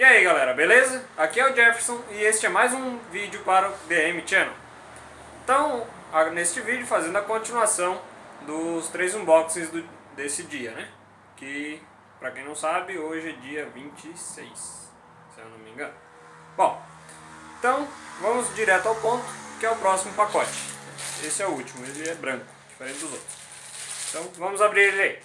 E aí galera, beleza? Aqui é o Jefferson e este é mais um vídeo para o DM Channel. Então, neste vídeo fazendo a continuação dos três unboxings do, desse dia, né? Que, pra quem não sabe, hoje é dia 26, se eu não me engano. Bom, então vamos direto ao ponto, que é o próximo pacote. Esse é o último, ele é branco, diferente dos outros. Então vamos abrir ele aí.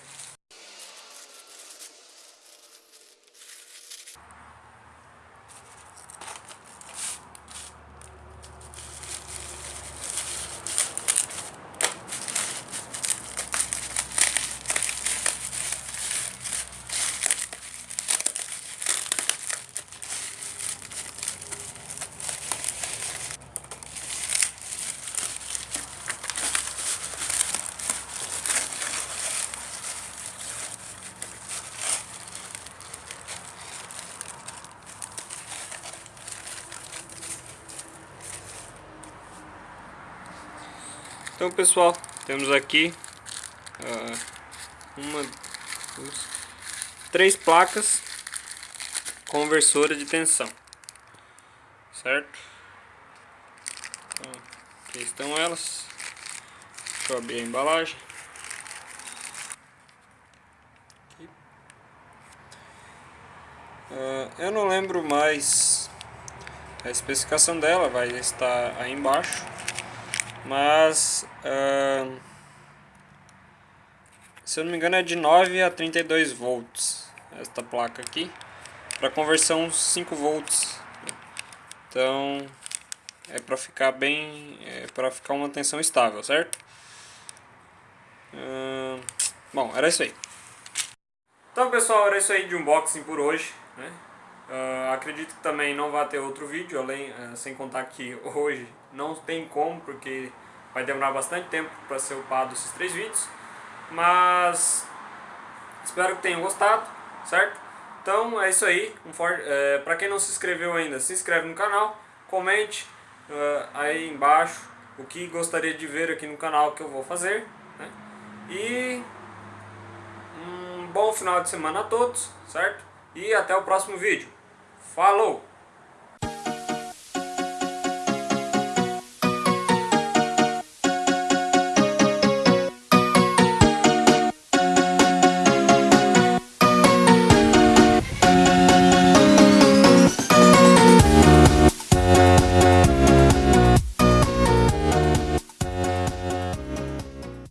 Então pessoal, temos aqui uh, uma, duas, três placas conversora de tensão, certo? Então, aqui estão elas. Deixa eu abrir a embalagem. Uh, eu não lembro mais a especificação dela, vai estar aí embaixo. Mas, uh, se eu não me engano é de 9 a 32 volts esta placa aqui. Para conversão 5 volts. Então, é para ficar bem, é para ficar uma tensão estável, certo? Uh, bom, era isso aí. Então pessoal, era isso aí de unboxing por hoje. Né? Uh, acredito que também não vai ter outro vídeo, além, uh, sem contar que hoje não tem como, porque vai demorar bastante tempo para ser upado esses três vídeos. Mas espero que tenham gostado, certo? Então é isso aí. Um for... é, para quem não se inscreveu ainda, se inscreve no canal, comente uh, aí embaixo o que gostaria de ver aqui no canal que eu vou fazer. Né? E um bom final de semana a todos, certo? E até o próximo vídeo. Falou!